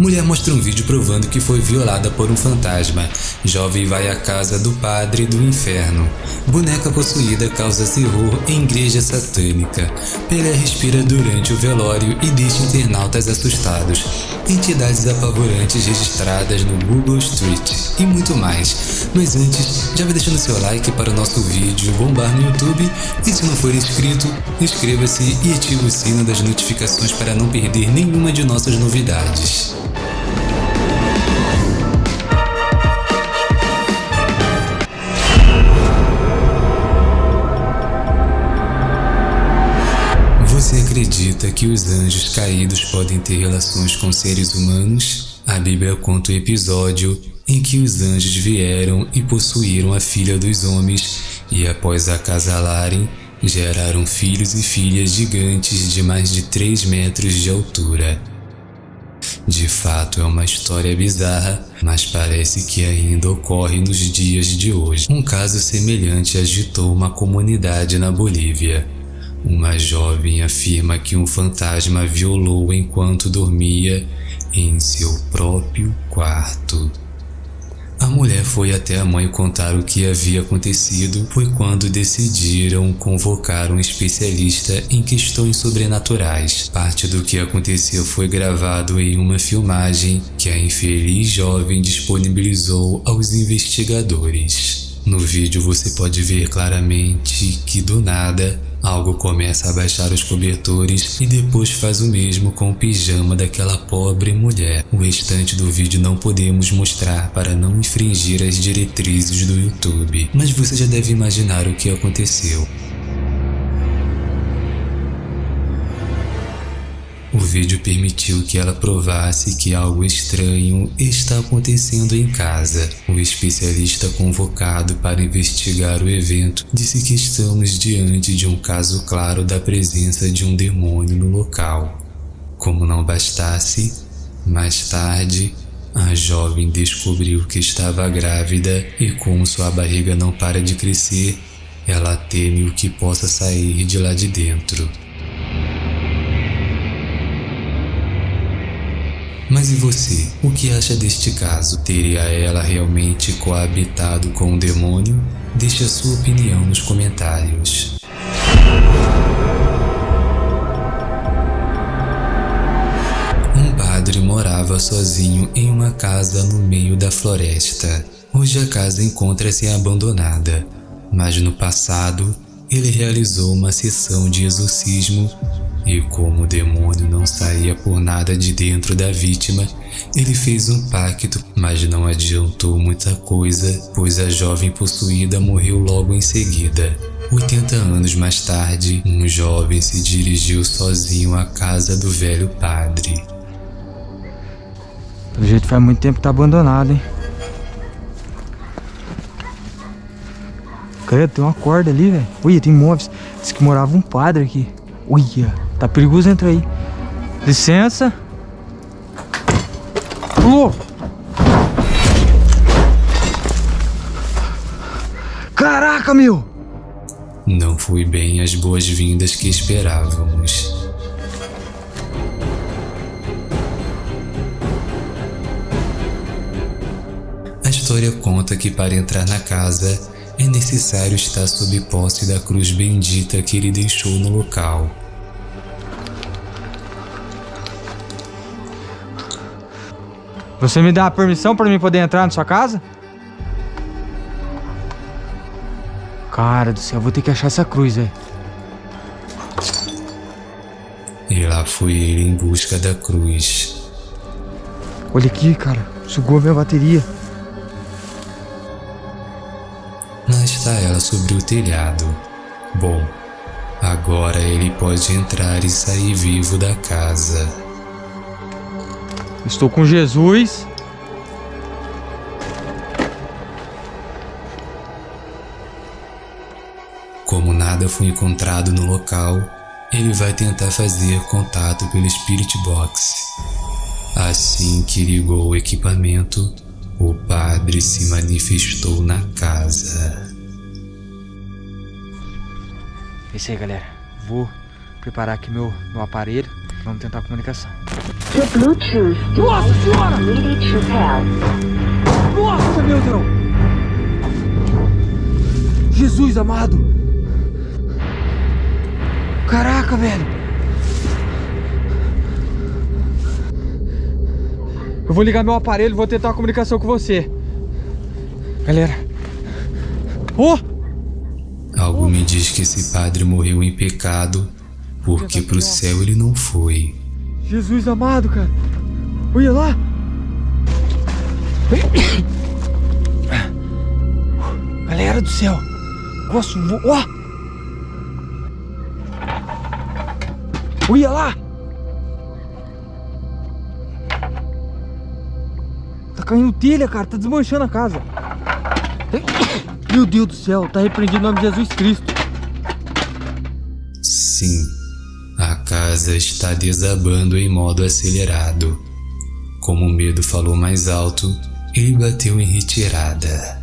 Mulher mostra um vídeo provando que foi violada por um fantasma. Jovem vai à casa do padre do inferno. Boneca possuída causa terror em igreja satânica. Pelé respira durante o velório e deixa internautas assustados. Entidades apavorantes registradas no Google Street e muito mais. Mas antes, já vai deixando seu like para o nosso vídeo bombar no YouTube e se não for inscrito, inscreva-se e ative o sino das notificações para não perder nenhuma de nossas novidades. Acredita que os anjos caídos podem ter relações com seres humanos? A Bíblia conta o episódio em que os anjos vieram e possuíram a filha dos homens e após acasalarem, geraram filhos e filhas gigantes de mais de 3 metros de altura. De fato é uma história bizarra, mas parece que ainda ocorre nos dias de hoje. Um caso semelhante agitou uma comunidade na Bolívia. Uma jovem afirma que um fantasma violou enquanto dormia em seu próprio quarto. A mulher foi até a mãe contar o que havia acontecido, foi quando decidiram convocar um especialista em questões sobrenaturais. Parte do que aconteceu foi gravado em uma filmagem que a infeliz jovem disponibilizou aos investigadores. No vídeo você pode ver claramente que do nada Algo começa a baixar os cobertores e depois faz o mesmo com o pijama daquela pobre mulher. O restante do vídeo não podemos mostrar para não infringir as diretrizes do YouTube, mas você já deve imaginar o que aconteceu. O vídeo permitiu que ela provasse que algo estranho está acontecendo em casa. O especialista convocado para investigar o evento disse que estamos diante de um caso claro da presença de um demônio no local. Como não bastasse, mais tarde, a jovem descobriu que estava grávida e como sua barriga não para de crescer, ela teme o que possa sair de lá de dentro. Mas e você? O que acha deste caso? Teria ela realmente coabitado com o demônio? Deixe a sua opinião nos comentários. Um padre morava sozinho em uma casa no meio da floresta. Hoje a casa encontra-se abandonada, mas no passado ele realizou uma sessão de exorcismo e como o demônio não saía por nada de dentro da vítima, ele fez um pacto, mas não adiantou muita coisa, pois a jovem possuída morreu logo em seguida. 80 anos mais tarde, um jovem se dirigiu sozinho à casa do velho padre. Pelo jeito faz muito tempo que tá abandonado, hein? Credo, tem uma corda ali, velho. Ui, tem móveis. Diz que morava um padre aqui. Uia. Tá perigoso entrar aí. Licença. Pulou. Caraca, meu! Não foi bem as boas-vindas que esperávamos. A história conta que para entrar na casa é necessário estar sob posse da cruz bendita que ele deixou no local. Você me dá a permissão para mim poder entrar na sua casa? Cara do céu, vou ter que achar essa cruz, velho. E lá foi ele em busca da cruz. Olha aqui, cara. Sugou a minha bateria. Lá está ela sobre o telhado. Bom, agora ele pode entrar e sair vivo da casa. Estou com Jesus. Como nada foi encontrado no local, ele vai tentar fazer contato pelo Spirit Box. Assim que ligou o equipamento, o padre se manifestou na casa. É isso aí, galera. Vou preparar aqui meu, meu aparelho Vamos tentar a comunicação. The Bluetooth Nossa senhora! Nossa, meu Deus! Jesus amado! Caraca, velho! Eu vou ligar meu aparelho e vou tentar uma comunicação com você. Galera. Oh! Algo me diz que esse padre morreu em pecado, porque pro céu ele não foi. Jesus amado, cara. Olha lá. Galera do céu. Nossa, vo- ó. Olha lá. Tá caindo telha, cara. Tá desmanchando a casa. Meu Deus do céu. Tá repreendido em nome de Jesus Cristo. Sim, casa está desabando em modo acelerado. Como o medo falou mais alto, ele bateu em retirada.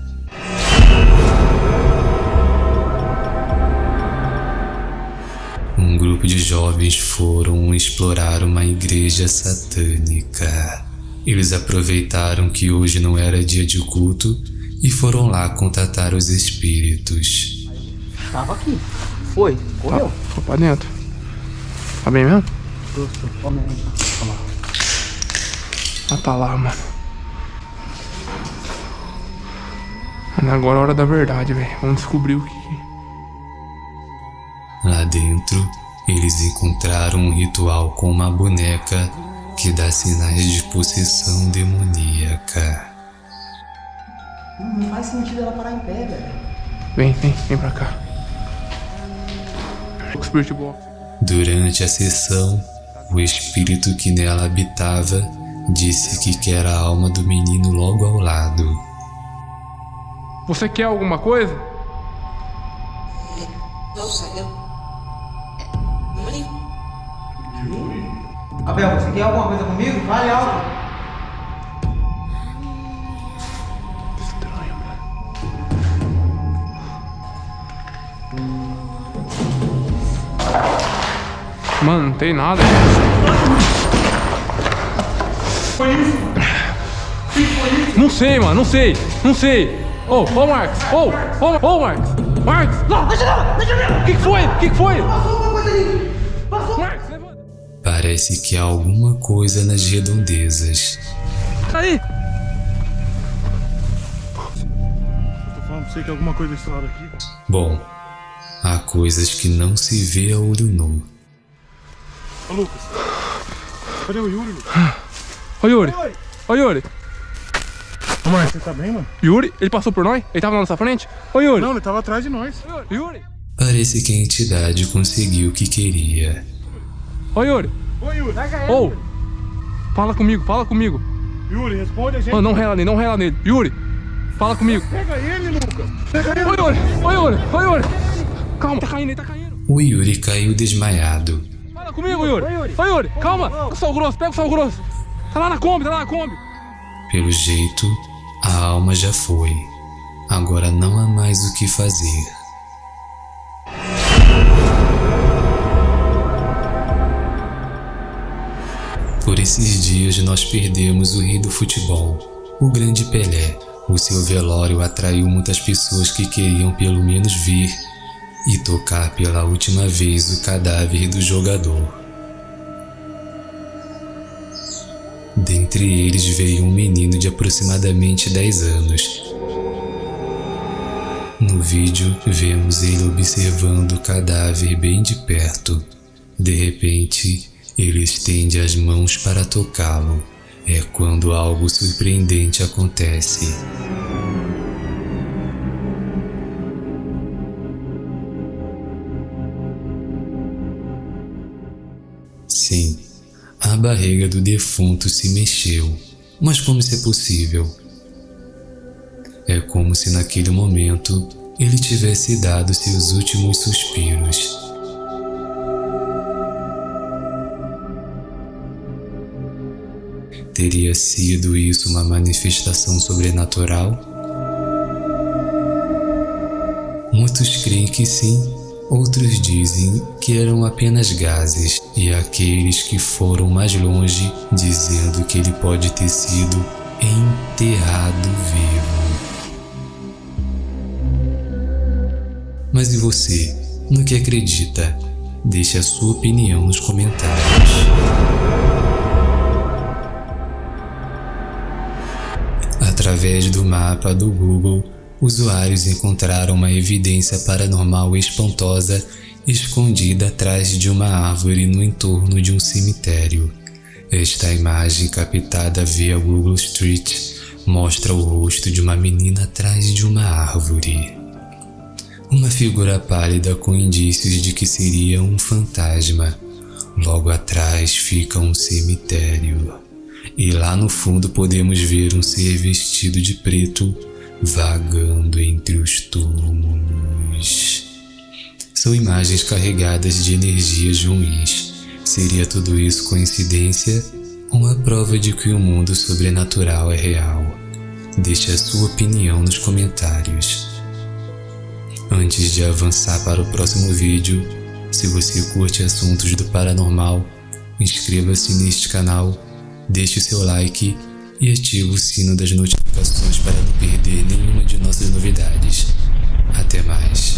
Um grupo de jovens foram explorar uma igreja satânica. Eles aproveitaram que hoje não era dia de culto e foram lá contatar os espíritos. Tava aqui. Foi. Correu. Foi pra dentro. Tá bem mesmo? Ah, tá lá, mano. Mano, Agora é a hora da verdade, velho. Vamos descobrir o que. Lá dentro, eles encontraram um ritual com uma boneca que dá sinais de possessão demoníaca. Não faz sentido ela parar em pé, velho. Vem, vem, vem pra cá. O Spirit Box. Durante a sessão, o espírito que nela habitava disse que quer a alma do menino logo ao lado. Você quer alguma coisa? Não sei. Yuri? Abel, você quer alguma coisa comigo? Fale alto. Mano, não tem nada. Não sei, mano, não sei, não sei. Ô, ô Marcos, ô, ô, ô Marcos, Marcos. Não, deixa não, deixa não. O que que foi? O que que foi? Passou uma coisa ali. Passou. Marcos, levanta. Parece que há alguma coisa nas redondezas. Aí. Tô falando pra você que alguma coisa estourada aqui. Bom, há coisas que não se vê a olho nu. Ô, Lucas. Cadê o Yuri, Lucas? Ô Yuri, ô Yuri. Ô, Marcos, você tá bem, mano? Yuri, ele passou por nós? Ele tava na nossa frente? Ô Yuri. Não, ele tava atrás de nós. Yuri. Parece que a entidade conseguiu o que queria. Ô Yuri. Ô, Yuri. Ô. Fala comigo, fala comigo. Yuri, responde a gente. Mano, não rela nele, não rela nele. Yuri, fala comigo. Pega ele, Lucas. Pega ele. Ô Yuri, ô Yuri, ô Yuri. Calma, tá caindo, ele tá caindo. O Yuri caiu desmaiado. Comigo, Yuri. Ô Yuri, calma. Pega o sal grosso, pega o sal grosso. Tá lá na Kombi, tá lá na Kombi. Pelo jeito, a alma já foi. Agora não há mais o que fazer. Por esses dias nós perdemos o rei do futebol, o grande Pelé. O seu velório atraiu muitas pessoas que queriam pelo menos ver e tocar pela última vez o cadáver do jogador. Dentre eles veio um menino de aproximadamente 10 anos. No vídeo, vemos ele observando o cadáver bem de perto. De repente, ele estende as mãos para tocá-lo. É quando algo surpreendente acontece. Sim, a barriga do defunto se mexeu. Mas como isso é possível? É como se naquele momento ele tivesse dado seus últimos suspiros. Teria sido isso uma manifestação sobrenatural? Muitos creem que sim, Outros dizem que eram apenas gases, e aqueles que foram mais longe dizendo que ele pode ter sido enterrado vivo. Mas e você? No que acredita? Deixe a sua opinião nos comentários. Através do mapa do Google, usuários encontraram uma evidência paranormal espantosa escondida atrás de uma árvore no entorno de um cemitério. Esta imagem captada via Google Street mostra o rosto de uma menina atrás de uma árvore. Uma figura pálida com indícios de que seria um fantasma. Logo atrás fica um cemitério. E lá no fundo podemos ver um ser vestido de preto vagando entre os túmulos. São imagens carregadas de energias ruins. Seria tudo isso coincidência ou a prova de que o mundo sobrenatural é real? Deixe a sua opinião nos comentários. Antes de avançar para o próximo vídeo, se você curte assuntos do paranormal, inscreva-se neste canal, deixe seu like e ative o sino das notificações para não perder nenhuma de nossas novidades. Até mais!